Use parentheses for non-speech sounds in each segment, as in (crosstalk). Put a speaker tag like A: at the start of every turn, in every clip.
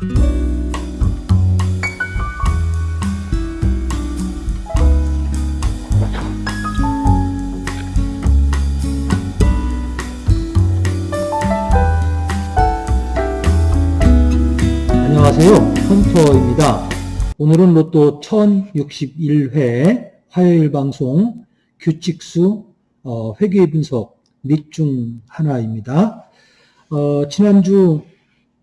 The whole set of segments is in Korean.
A: 안녕하세요. 헌터입니다. 오늘은 로또 1061회 화요일 방송 규칙수 어, 회계 분석 및중 하나입니다. 어, 지난주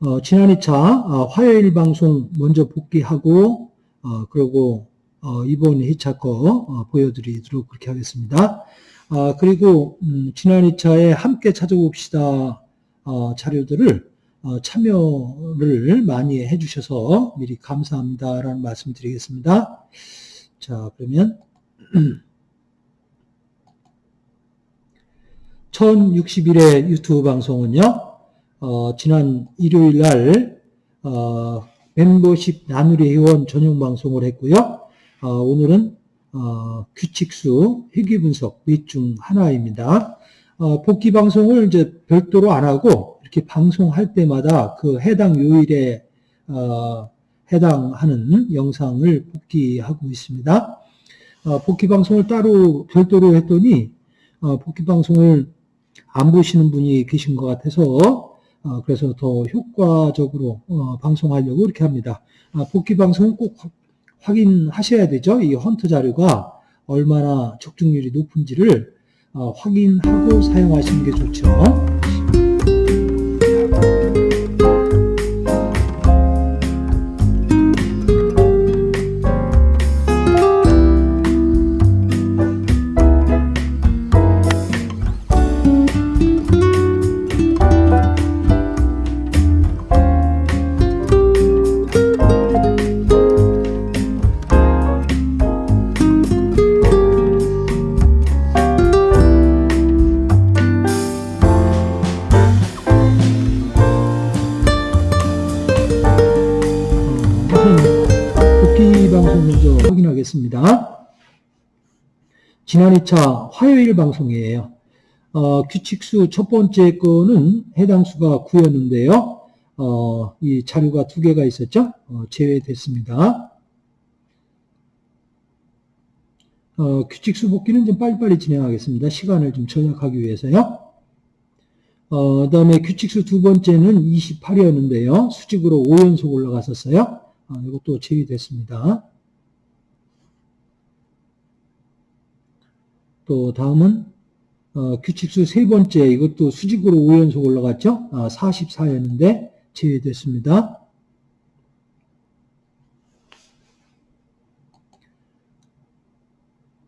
A: 어, 지난 2차 어, 화요일 방송 먼저 복귀하고 어, 그리고 어, 이번 2차 거 어, 보여드리도록 그렇게 하겠습니다. 아, 그리고 음, 지난 2차에 함께 찾아봅시다 어, 자료들을 어, 참여를 많이 해주셔서 미리 감사합니다라는 말씀 드리겠습니다. 자, 그러면 (clears throat) 1061회 유튜브 방송은요, 어, 지난 일요일 날, 어, 멤버십 나누리 회원 전용 방송을 했고요. 어, 오늘은, 어, 규칙수 회귀 분석 및중 하나입니다. 어, 복귀 방송을 이제 별도로 안 하고, 이렇게 방송할 때마다 그 해당 요일에, 어, 해당하는 영상을 복귀하고 있습니다. 어, 복귀 방송을 따로 별도로 했더니, 어, 복귀 방송을 안 보시는 분이 계신 것 같아서 어, 그래서 더 효과적으로 어, 방송하려고 이렇게 합니다. 아, 복귀 방송은 꼭 확인하셔야 되죠. 이 헌터 자료가 얼마나 적중률이 높은지를 어, 확인하고 사용하시는 게 좋죠. 지난 2차 화요일 방송이에요. 어, 규칙수 첫 번째 거는 해당 수가 9였는데요. 어, 이 자료가 두 개가 있었죠. 어, 제외됐습니다. 어, 규칙수 복귀는 좀 빨리빨리 진행하겠습니다. 시간을 좀 절약하기 위해서요. 어, 그 다음에 규칙수 두 번째는 28이었는데요. 수직으로 5연속 올라갔었어요. 어, 이것도 제외됐습니다. 또 다음은 어, 규칙수 세 번째 이것도 수직으로 5연속 올라갔죠. 아, 44였는데 제외됐습니다.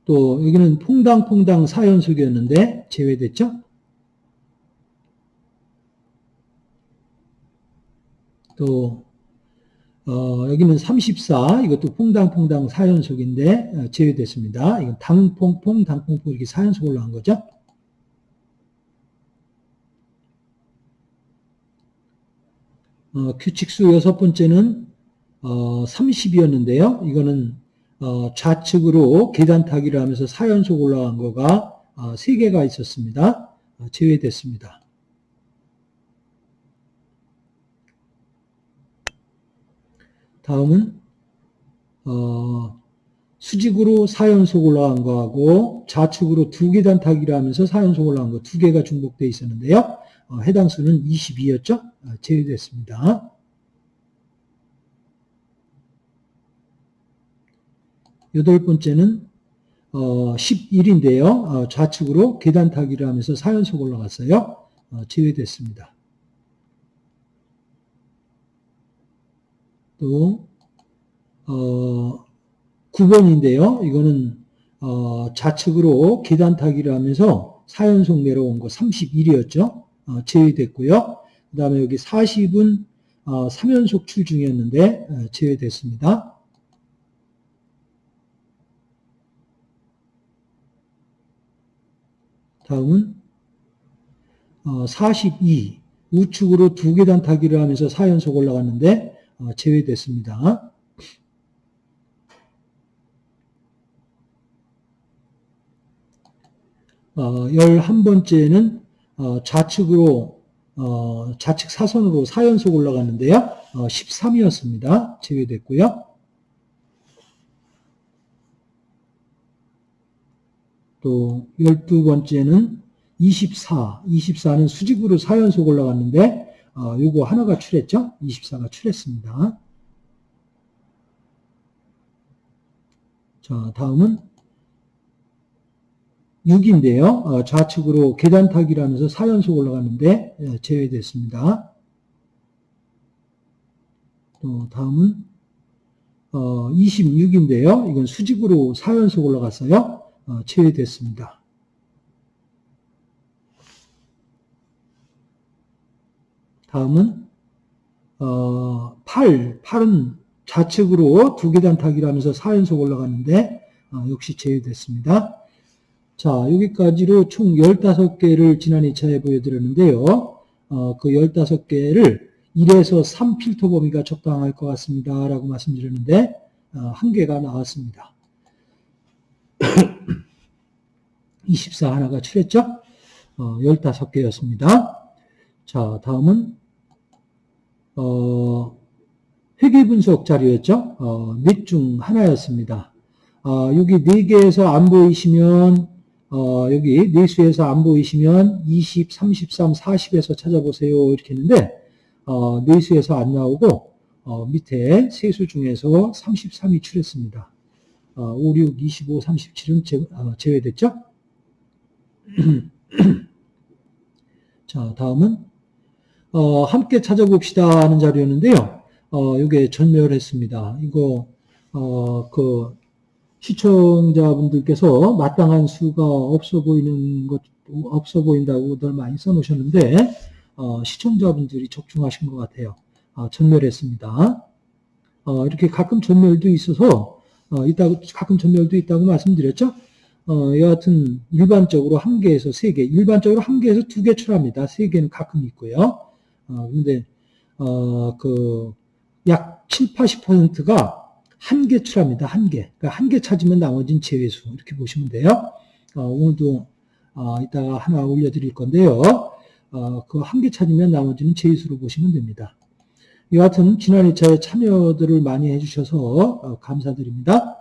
A: 또 여기는 퐁당퐁당 4연속이었는데 제외됐죠. 또 어, 여기는 34 이것도 퐁당퐁당 4연속인데 어, 제외됐습니다. 이건 당퐁퐁 당퐁퐁 이렇게 4연속 올라간 거죠. 어, 규칙수 여섯 번째는 어, 30이었는데요. 이거는 어, 좌측으로 계단 타기를 하면서 4연속 올라간 거가 어, 3개가 있었습니다. 어, 제외됐습니다. 다음은 어, 수직으로 4연속 올라간 거하고 좌측으로 두 계단 타기를 하면서 4연속 올라간 거 두 개가 중복되어 있었는데요. 어, 해당 수는 22였죠. 어, 제외됐습니다. 여덟 번째는 어, 11인데요. 어, 좌측으로 계단 타기를 하면서 4연속 올라갔어요. 어, 제외됐습니다. 또 어, 9번인데요. 이거는 어, 좌측으로 계단 타기를 하면서 4연속 내려온 거 31이었죠. 어, 제외됐고요. 그 다음에 여기 40은 어, 3연속 출중이었는데 어, 제외됐습니다. 다음은 어, 42 우측으로 두 계단 타기를 하면서 4연속 올라갔는데 어, 제외됐습니다. 어, 11번째는 어, 좌측으로 어, 좌측 사선으로 4연속 올라갔는데요. 13이었습니다. 제외됐고요. 또 12번째는 24. 24는 수직으로 4연속 올라갔는데 어, 요거 하나가 출했죠? 24가 출했습니다. 자, 다음은 6인데요. 어, 좌측으로 계단 타기라면서 4연속 올라갔는데 예, 제외됐습니다. 또 다음은 어, 26인데요. 이건 수직으로 4연속 올라갔어요. 어, 제외됐습니다. 다음은 어, 8, 8은 좌측으로 두 계단 타기라면서 4연속 올라갔는데 어, 역시 제외됐습니다. 자, 여기까지로 총 15개를 지난 2차에 보여드렸는데요. 어, 그 15개를 1에서 3 필터 범위가 적당할 것 같습니다. 라고 말씀드렸는데 어, 한 개가 나왔습니다. (coughs) 24 하나가 출했죠? 어, 15개였습니다. 자, 다음은 어, 회계 분석 자료였죠? 어, 몇중 하나였습니다. 어, 여기 4개에서 안 보이시면 어, 여기 내수에서 안 보이시면 20, 33, 40에서 찾아보세요. 이렇게 했는데 어, 내수에서 안 나오고 어, 밑에 세수 중에서 33이 출했습니다. 어, 5, 6, 25, 37은 제, 어, 제외됐죠? (clears throat) 자, 다음은 어, 함께 찾아봅시다 하는 자료였는데요. 어, 이게 전멸했습니다. 이거 어, 그 시청자분들께서 마땅한 수가 없어 보이는 것 없어 보인다고들 많이 써놓으셨는데 어, 시청자분들이 적중하신 것 같아요. 어, 전멸했습니다. 어, 이렇게 가끔 전멸도 있어서 어, 있다고 가끔 전멸도 있다고 말씀드렸죠. 어, 여하튼 일반적으로 한 개에서 세 개, 일반적으로 한 개에서 두 개 출합니다. 세 개는 가끔 있고요. 어, 근데 어, 그 약 7, 80%가 한 개 출합니다. 한 개. 그러니까 한 개 찾으면 나머지는 제외수. 이렇게 보시면 돼요. 어, 오늘도 어, 이따가 하나 올려드릴 건데요. 어, 그 한 개 찾으면 나머지는 제외수로 보시면 됩니다. 여하튼 지난 2차에 참여들을 많이 해주셔서 어, 감사드립니다.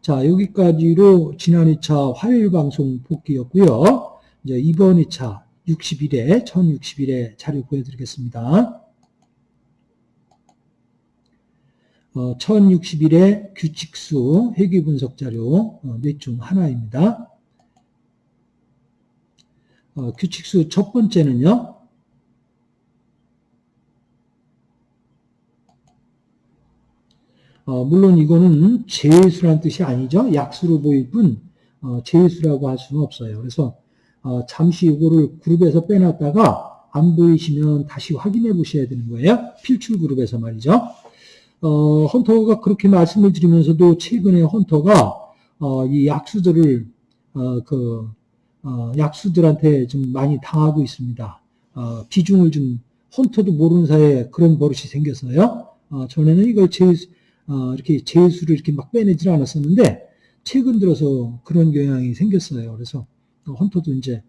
A: 자, 여기까지로 지난 2차 화요일 방송 복귀였고요. 이제 이번 2차 60일에, 1060일에 자료 보여드리겠습니다. 어, 1060일의 규칙수 회귀 분석 자료 어, 넷중 하나입니다. 어, 규칙수 첫 번째는요. 어, 물론 이거는 제수란 뜻이 아니죠. 약수로 보일 뿐 어, 제수라고 할 수는 없어요. 그래서 어, 잠시 이거를 그룹에서 빼놨다가 안 보이시면 다시 확인해 보셔야 되는 거예요. 필출 그룹에서 말이죠. 어, 헌터가 그렇게 말씀을 드리면서도 최근에 헌터가 어, 이 약수들을 어, 그 어, 약수들한테 좀 많이 당하고 있습니다. 어, 비중을 좀 헌터도 모르는 사이에 그런 버릇이 생겼어요. 어, 전에는 이걸 제 이렇게 제수를 이렇게 막 빼내질 않았었는데 최근 들어서 그런 경향이 생겼어요. 그래서 헌터도 이제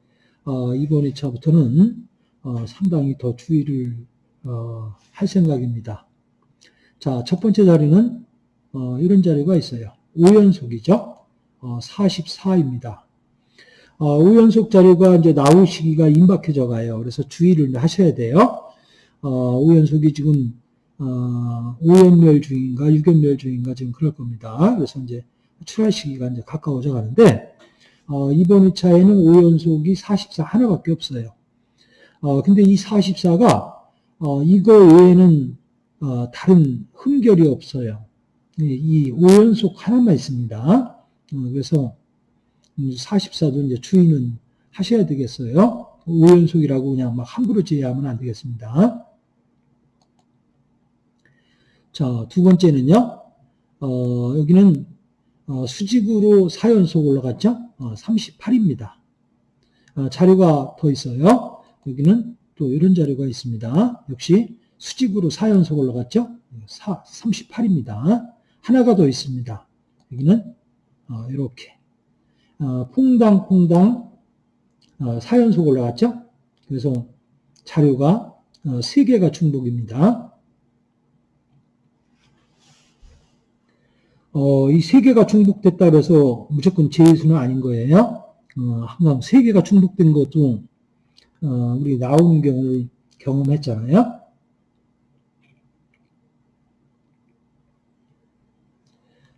A: 이번 2차부터는 상당히 더 주의를 할 생각입니다. 자, 첫 번째 자리는 어, 이런 자리가 있어요. 5연속이죠. 어, 44입니다. 어, 5연속 자료가 이제 나올 시기가 임박해져 가요. 그래서 주의를 하셔야 돼요. 어, 5연속이 지금 어, 5연멸 중인가 6연멸 중인가 지금 그럴 겁니다. 그래서 이제 출할 시기가 이제 가까워져 가는데 어, 이번 2차에는 5연속이 44 하나밖에 없어요. 어, 근데 이 44가 어, 이거 외에는 어, 다른 흠결이 없어요. 이 5연속 하나만 있습니다. 어, 그래서 44도 이제 주의는 하셔야 되겠어요. 5연속이라고 그냥 막 함부로 제외하면 안 되겠습니다. 자, 두 번째는요. 어, 여기는 어, 수직으로 4연속 올라갔죠? 38입니다. 어, 자료가 더 있어요. 여기는 또 이런 자료가 있습니다. 역시 수직으로 4연속 올라갔죠? 4, 38입니다. 하나가 더 있습니다. 여기는 어, 이렇게 어, 퐁당퐁당 어, 4연속 올라갔죠? 그래서 자료가 어, 3개가 중복입니다. 어, 이 세 개가 중복됐다 그래서 무조건 제수는 아닌 거예요. 어, 항상 세 개가 중복된 것도 어, 우리 나오는 경우를 경험했잖아요.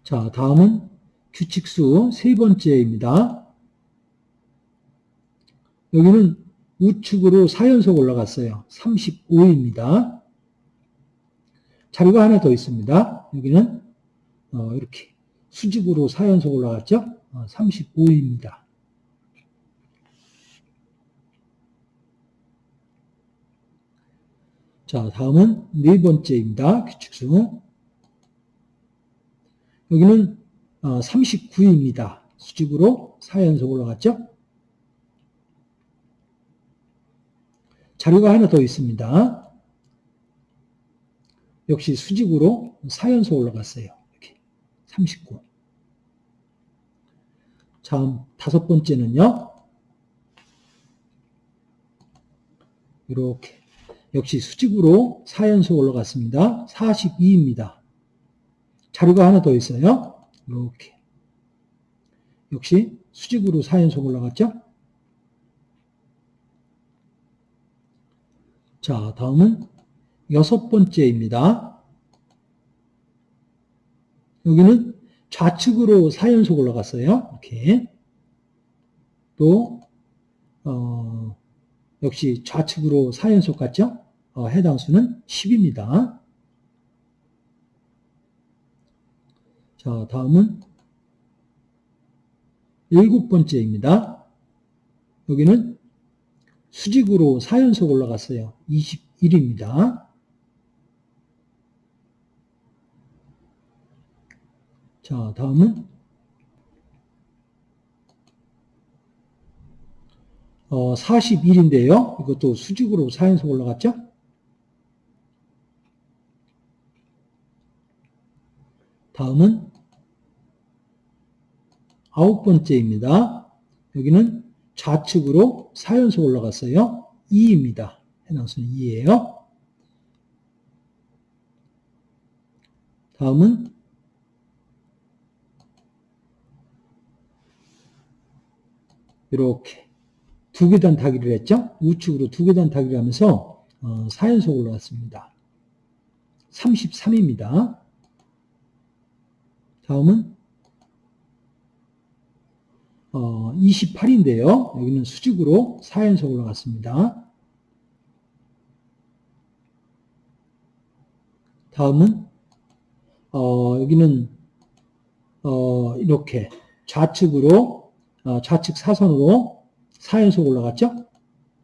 A: 자, 다음은 규칙수 세 번째입니다. 여기는 우측으로 4연속 올라갔어요. 35입니다. 자료가 하나 더 있습니다. 여기는 어, 이렇게 수직으로 4연속 올라갔죠? 어, 35입니다. 자, 다음은 네 번째입니다. 규칙수. 여기는 39입니다. 어, 수직으로 4연속 올라갔죠? 자료가 하나 더 있습니다. 역시 수직으로 4연속 올라갔어요. 이렇게 39. 다음 다섯 번째는요. 이렇게 역시 수직으로 4연속 올라갔습니다. 42입니다. 자료가 하나 더 있어요. 이렇게. 역시 수직으로 4연속 올라갔죠? 자, 다음은 여섯 번째입니다. 여기는 좌측으로 4연속 올라갔어요. 이렇게. 또, 어, 역시 좌측으로 4연속 갔죠? 어, 해당 수는 10입니다. 자, 다음은 일곱 번째입니다. 여기는 수직으로 4연속 올라갔어요. 21입니다. 자, 다음은 어, 41인데요. 이것도 수직으로 4연속 올라갔죠? 다음은 아홉 번째입니다. 여기는 좌측으로 4연속 올라갔어요. 2입니다. 해당수는 2예요. 다음은 이렇게 두 계단 타기를 했죠. 우측으로 두 계단 타기를 하면서 어, 4연속 올라갔습니다. 33입니다. 다음은 어, 28인데요. 여기는 수직으로 4연속 올라갔습니다. 다음은 어, 여기는 어, 이렇게 좌측으로 어, 좌측 사선으로 4연속 올라갔죠?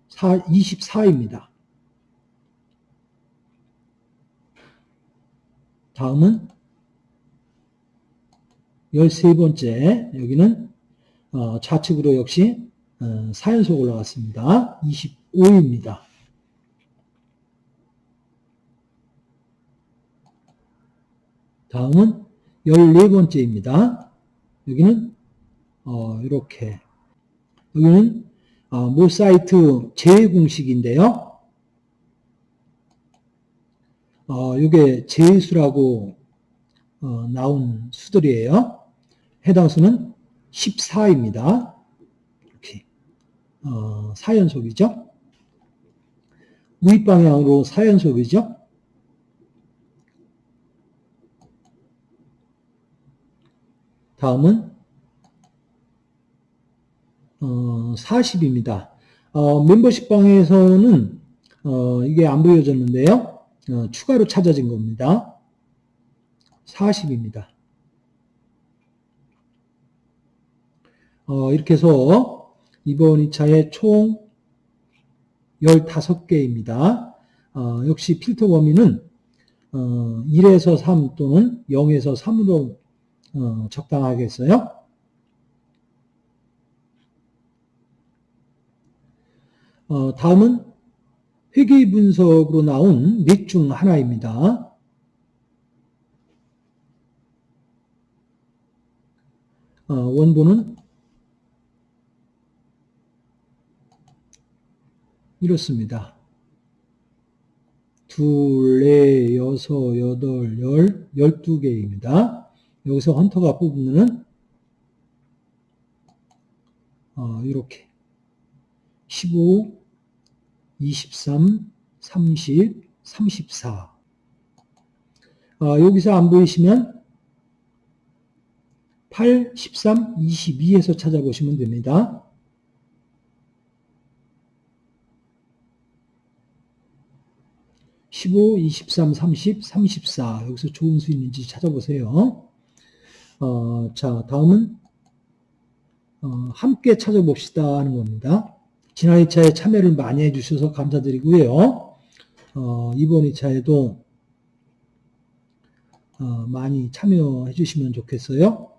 A: 4, 24입니다. 다음은 13번째 여기는 어, 좌측으로 역시 어, 4연속 올라갔습니다. 25입니다. 다음은 14번째입니다. 여기는 어, 이렇게 여기는 어, 모사이트 제외 공식인데요. 어, 이게 제수라고 어, 나온 수들이에요. 해당 수는 14입니다. 이렇게 어, 4연속이죠. 우익 방향으로 4연속이죠. 다음은 어, 40입니다. 어, 멤버십 방에서는 어, 이게 안 보여졌는데요. 어, 추가로 찾아진 겁니다. 40입니다. 어, 이렇게 해서 이번 2차에 총 15개입니다. 어, 역시 필터 범위는 1에서 3 또는 0에서 3으로 적당하겠어요. 어, 다음은 회계 분석으로 나온 넷 중 하나입니다. 어, 원본은 이렇습니다. 둘, 넷, 여섯, 여덟, 열, 열두 개입니다. 여기서 헌터가 뽑으면은 어, 이렇게 15, 23, 30, 34. 어, 여기서 안 보이시면 8, 13, 22에서 찾아보시면 됩니다. (15, 23, 30, 34) 여기서 좋은 수 있는지 찾아보세요. 어, 자 다음은 어, 함께 찾아봅시다 하는 겁니다. 지난 2차에 참여를 많이 해주셔서 감사드리고요. 어, 이번 2차에도 어, 많이 참여해 주시면 좋겠어요.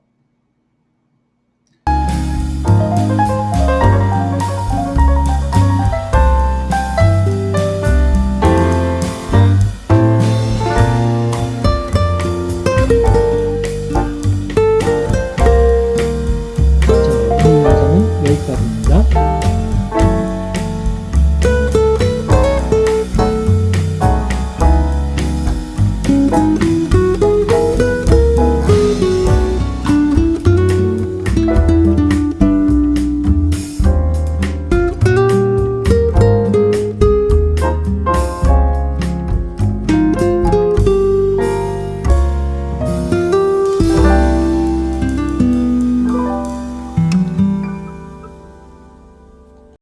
A: 자, 오늘 영상은 여기까지입니다.